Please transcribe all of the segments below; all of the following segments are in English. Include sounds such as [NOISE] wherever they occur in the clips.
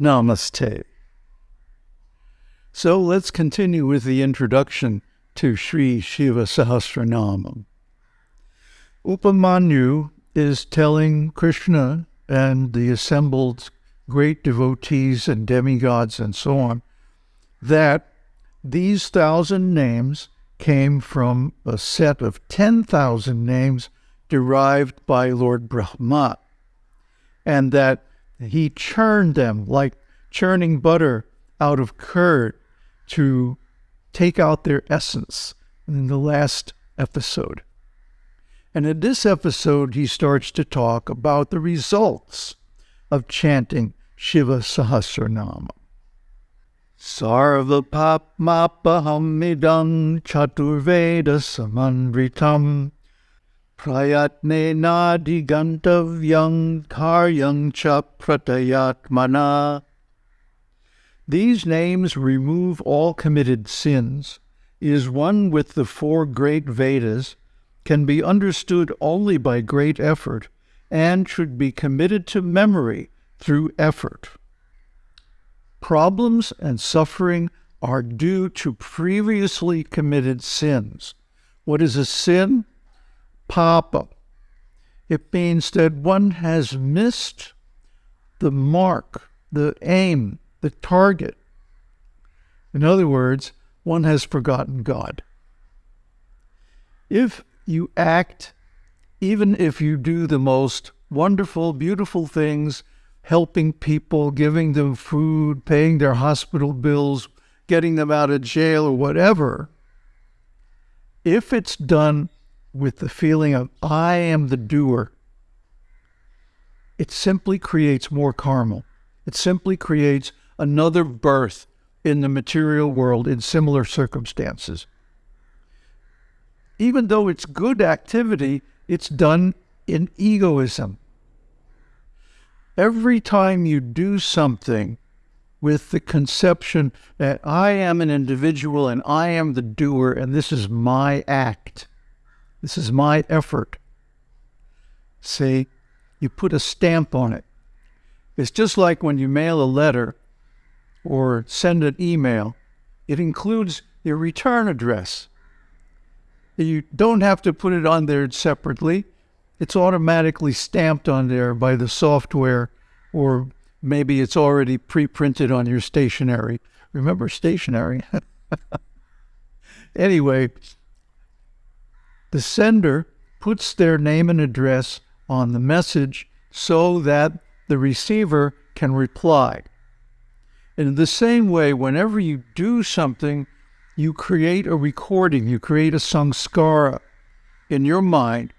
Namaste. So let's continue with the introduction to Sri Shiva Sahasranamam. Upamanyu is telling Krishna and the assembled great devotees and demigods and so on that these thousand names came from a set of 10,000 names derived by Lord Brahma, and that he churned them like churning butter out of curd to take out their essence in the last episode. And in this episode, he starts to talk about the results of chanting Shiva Sahasranama. Sarva papmapahamidam chaturveda samanritam prayatne nadigantavyam karyang cha pratayatmana. These names remove all committed sins, is one with the four great Vedas, can be understood only by great effort, and should be committed to memory through effort. Problems and suffering are due to previously committed sins. What is a sin? Papa. It means that one has missed the mark, the aim, the target. In other words, one has forgotten God. If you act, even if you do the most wonderful, beautiful things, helping people, giving them food, paying their hospital bills, getting them out of jail or whatever, if it's done with the feeling of, I am the doer, it simply creates more karma. It simply creates another birth in the material world in similar circumstances. Even though it's good activity, it's done in egoism. Every time you do something with the conception that I am an individual and I am the doer and this is my act, this is my effort, see, you put a stamp on it. It's just like when you mail a letter or send an email, it includes your return address. You don't have to put it on there separately. It's automatically stamped on there by the software, or maybe it's already pre printed on your stationery. Remember stationery? [LAUGHS] anyway, the sender puts their name and address on the message so that the receiver can reply. In the same way, whenever you do something, you create a recording, you create a samskara in your mind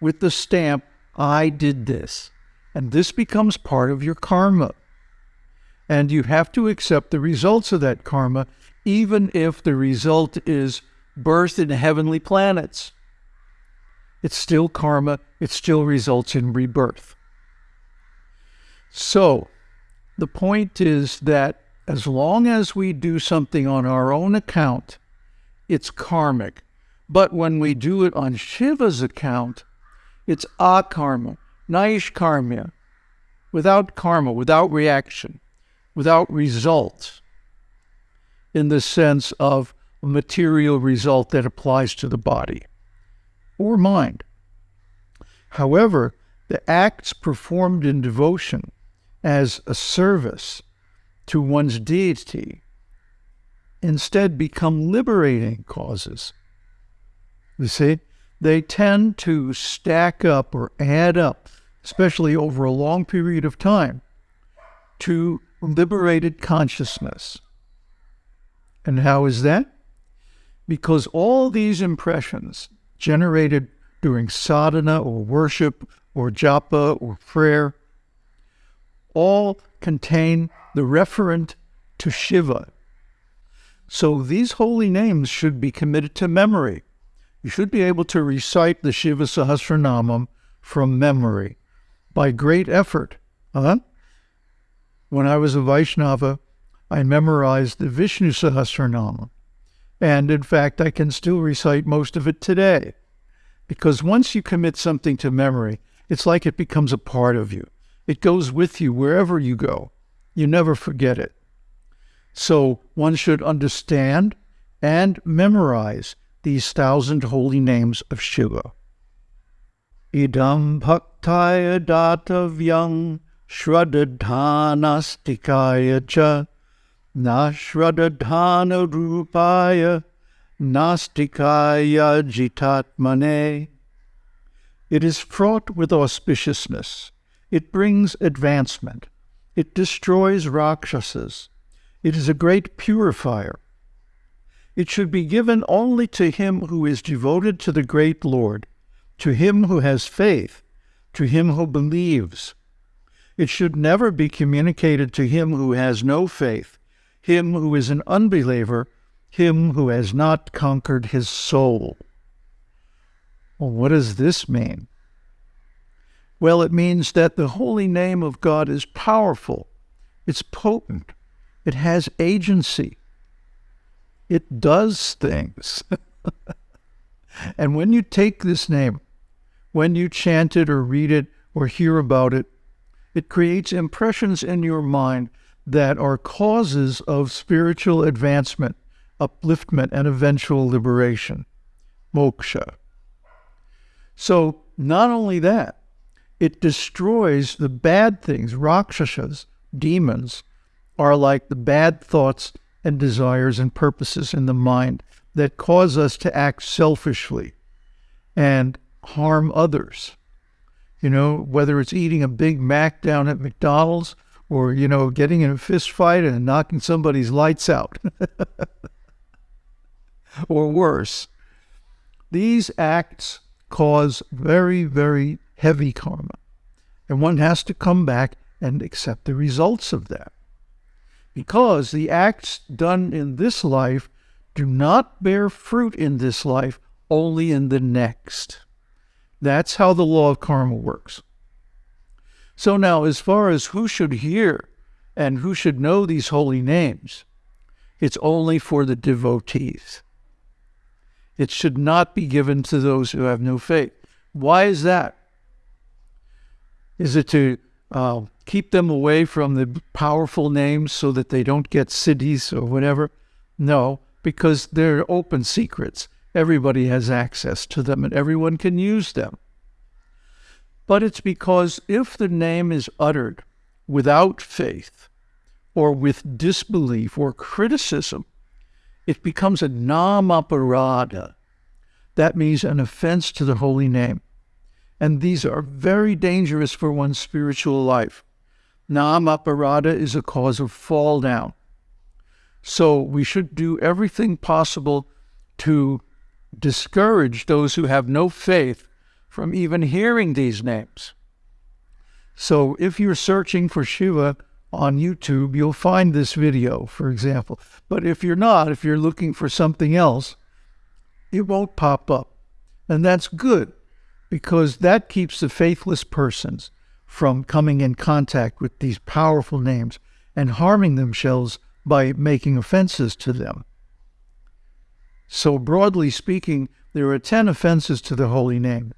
with the stamp, I did this. And this becomes part of your karma. And you have to accept the results of that karma, even if the result is birth in heavenly planets. It's still karma, it still results in rebirth. So, the point is that as long as we do something on our own account, it's karmic. But when we do it on Shiva's account, it's akarma, naishkarmya, without karma, without reaction, without result, in the sense of material result that applies to the body or mind. However, the acts performed in devotion as a service to one's deity instead become liberating causes. You see, they tend to stack up or add up, especially over a long period of time, to liberated consciousness. And how is that? Because all these impressions generated during sadhana or worship or japa or prayer all contain the referent to Shiva. So these holy names should be committed to memory. You should be able to recite the Shiva Sahasranamam from memory by great effort. Huh? When I was a Vaishnava, I memorized the Vishnu Sahasranama. And in fact, I can still recite most of it today. Because once you commit something to memory, it's like it becomes a part of you. It goes with you wherever you go. You never forget it. So one should understand and memorize these thousand holy names of Shiva. Idam bhaktaya datavyam shradadhanastikaya cha nashradadhana rupaya nastikaya jitatmane. It is fraught with auspiciousness. It brings advancement. It destroys Rakshasas. It is a great purifier. It should be given only to him who is devoted to the great Lord, to him who has faith, to him who believes. It should never be communicated to him who has no faith, him who is an unbeliever, him who has not conquered his soul. Well, what does this mean? Well, it means that the holy name of God is powerful, it's potent, it has agency, it does things. [LAUGHS] and when you take this name, when you chant it or read it or hear about it, it creates impressions in your mind that are causes of spiritual advancement, upliftment, and eventual liberation, moksha. So, not only that, it destroys the bad things. Rakshasas, demons, are like the bad thoughts and desires and purposes in the mind that cause us to act selfishly and harm others. You know, whether it's eating a Big Mac down at McDonald's or, you know, getting in a fist fight and knocking somebody's lights out. [LAUGHS] or worse. These acts cause very, very heavy karma. And one has to come back and accept the results of that because the acts done in this life do not bear fruit in this life, only in the next. That's how the law of karma works. So, now, as far as who should hear and who should know these holy names, it's only for the devotees. It should not be given to those who have no faith. Why is that? Is it to uh, keep them away from the powerful names so that they don't get siddhis or whatever? No, because they're open secrets. Everybody has access to them and everyone can use them. But it's because if the name is uttered without faith or with disbelief or criticism, it becomes a namaparada. That means an offense to the holy name. And these are very dangerous for one's spiritual life. Namaparada is a cause of fall down. So we should do everything possible to discourage those who have no faith from even hearing these names. So if you're searching for Shiva on YouTube, you'll find this video, for example. But if you're not, if you're looking for something else, it won't pop up. And that's good because that keeps the faithless persons from coming in contact with these powerful names and harming themselves by making offenses to them. So, broadly speaking, there are 10 offenses to the holy name.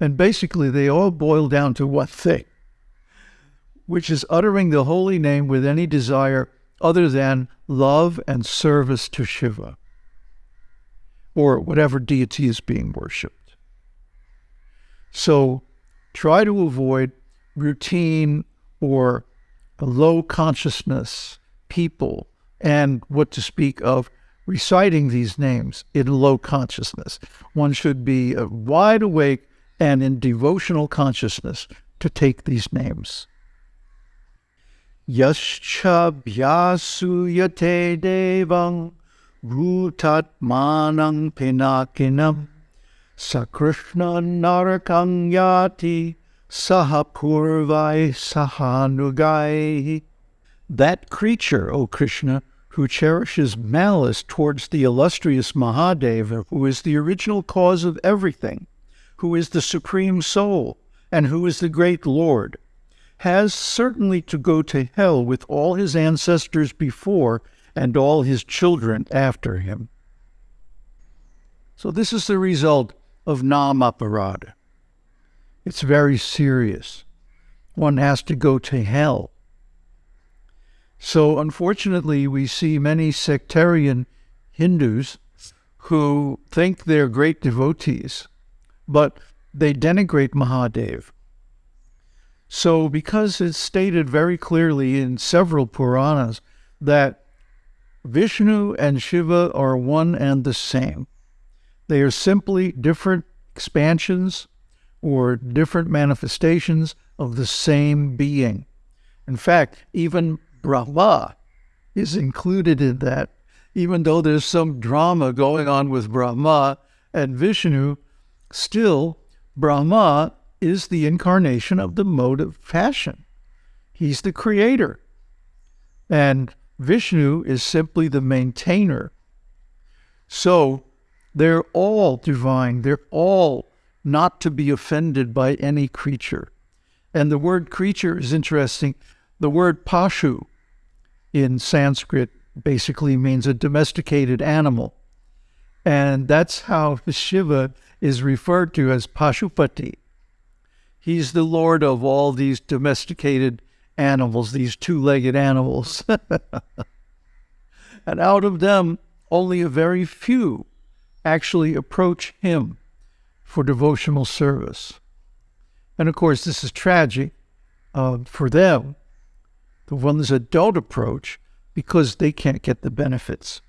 And basically, they all boil down to one thing, which is uttering the holy name with any desire other than love and service to Shiva or whatever deity is being worshipped. So try to avoid routine or low consciousness people and what to speak of reciting these names in low consciousness. One should be uh, wide awake and in devotional consciousness to take these names. Yascha vyasuyate devang bhutatmanang pinakinam sakrishna narakang yati sahapurvai sahanugai. That creature, O Krishna, who cherishes malice towards the illustrious Mahadeva, who is the original cause of everything, who is the supreme soul, and who is the great Lord, has certainly to go to hell with all his ancestors before and all his children after him. So, this is the result of Namaparada. It's very serious. One has to go to hell So, unfortunately, we see many sectarian Hindus who think they're great devotees, but they denigrate Mahadev. So, because it's stated very clearly in several Puranas that Vishnu and Shiva are one and the same, they are simply different expansions or different manifestations of the same being. In fact, even Brahma is included in that, even though there's some drama going on with Brahma and Vishnu, still, Brahma is the incarnation of the mode of passion. He's the creator. And Vishnu is simply the maintainer. So they're all divine. They're all not to be offended by any creature. And the word creature is interesting. The word pashu in Sanskrit basically means a domesticated animal. And that's how Shiva is referred to as Pashupati. He's the lord of all these domesticated animals, these two legged animals. [LAUGHS] and out of them, only a very few actually approach him for devotional service. And of course, this is tragic uh, for them, the ones that don't approach, because they can't get the benefits.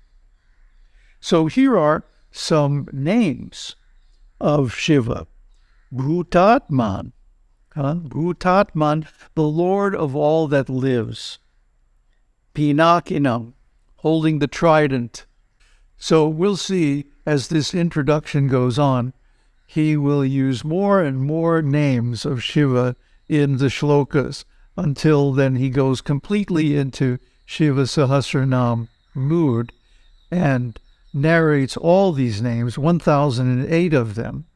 So here are some names of Shiva Bhutatman, huh? Bhutatman, the Lord of all that lives. Pinakinam, holding the trident. So we'll see as this introduction goes on he will use more and more names of Shiva in the shlokas until then he goes completely into Shiva Sahasranam mood and narrates all these names, 1008 of them,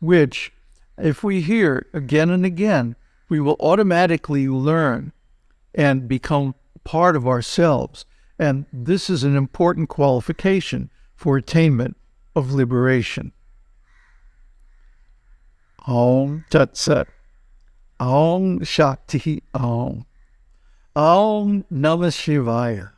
which, if we hear again and again, we will automatically learn and become part of ourselves. And this is an important qualification for attainment of liberation. Om Tat Sat. Om Shakti Om. Om Namah Shivaya.